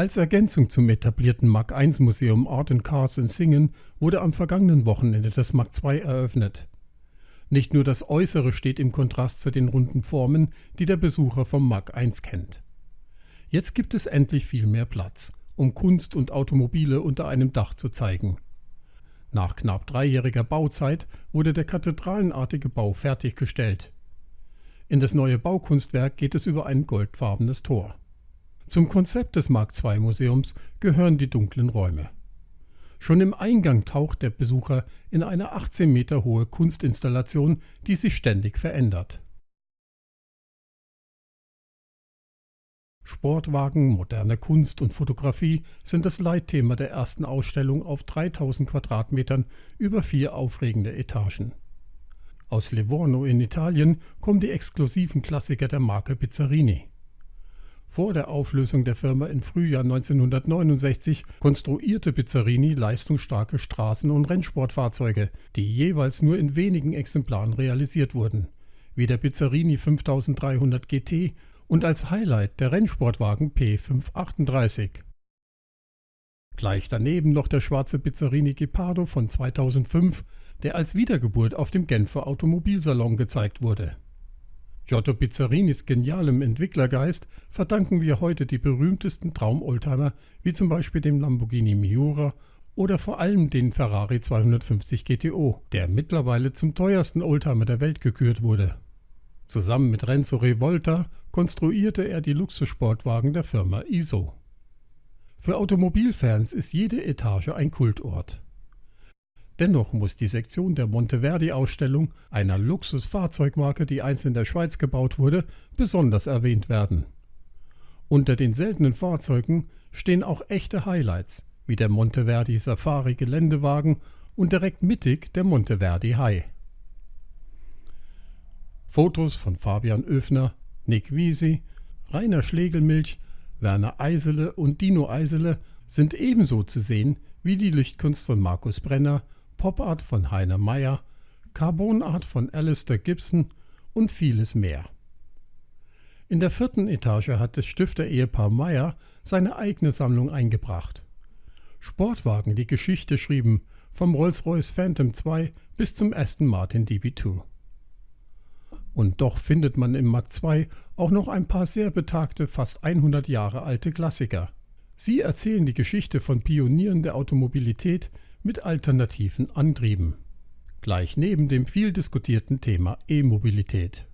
Als Ergänzung zum etablierten Mark I Museum Art and Cars in Singen wurde am vergangenen Wochenende das Mark II eröffnet. Nicht nur das Äußere steht im Kontrast zu den runden Formen, die der Besucher vom Mark I kennt. Jetzt gibt es endlich viel mehr Platz, um Kunst und Automobile unter einem Dach zu zeigen. Nach knapp dreijähriger Bauzeit wurde der kathedralenartige Bau fertiggestellt. In das neue Baukunstwerk geht es über ein goldfarbenes Tor. Zum Konzept des Mark II Museums gehören die dunklen Räume. Schon im Eingang taucht der Besucher in eine 18 Meter hohe Kunstinstallation, die sich ständig verändert. Sportwagen, moderne Kunst und Fotografie sind das Leitthema der ersten Ausstellung auf 3000 Quadratmetern über vier aufregende Etagen. Aus Livorno in Italien kommen die exklusiven Klassiker der Marke Pizzarini. Vor der Auflösung der Firma im Frühjahr 1969 konstruierte Pizzarini leistungsstarke Straßen- und Rennsportfahrzeuge, die jeweils nur in wenigen Exemplaren realisiert wurden, wie der Pizzarini 5300 GT und als Highlight der Rennsportwagen P538. Gleich daneben noch der schwarze Pizzarini Gepardo von 2005, der als Wiedergeburt auf dem Genfer Automobilsalon gezeigt wurde Giotto Pizzarinis genialem Entwicklergeist verdanken wir heute die berühmtesten Traumoldtimer, wie zum Beispiel dem Lamborghini Miura oder vor allem den Ferrari 250 GTO, der mittlerweile zum teuersten Oldtimer der Welt gekürt wurde. Zusammen mit Renzo Revolta konstruierte er die Luxussportwagen der Firma ISO. Für Automobilfans ist jede Etage ein Kultort. Dennoch muss die Sektion der Monteverdi-Ausstellung, einer Luxusfahrzeugmarke, die einst in der Schweiz gebaut wurde, besonders erwähnt werden. Unter den seltenen Fahrzeugen stehen auch echte Highlights, wie der Monteverdi Safari Geländewagen und direkt mittig der Monteverdi High. Fotos von Fabian Oefner, Nick Wiesi, Rainer Schlegelmilch, Werner Eisele und Dino Eisele sind ebenso zu sehen wie die Lichtkunst von Markus Brenner Pop-Art von Heiner Meyer, Carbon-Art von Alistair Gibson und vieles mehr. In der vierten Etage hat das Stifter-Ehepaar Meyer seine eigene Sammlung eingebracht. Sportwagen, die Geschichte schrieben, vom Rolls-Royce Phantom 2 bis zum Aston Martin DB2. Und doch findet man im Mark II auch noch ein paar sehr betagte, fast 100 Jahre alte Klassiker. Sie erzählen die Geschichte von Pionieren der Automobilität, mit alternativen Antrieben. Gleich neben dem viel diskutierten Thema E-Mobilität.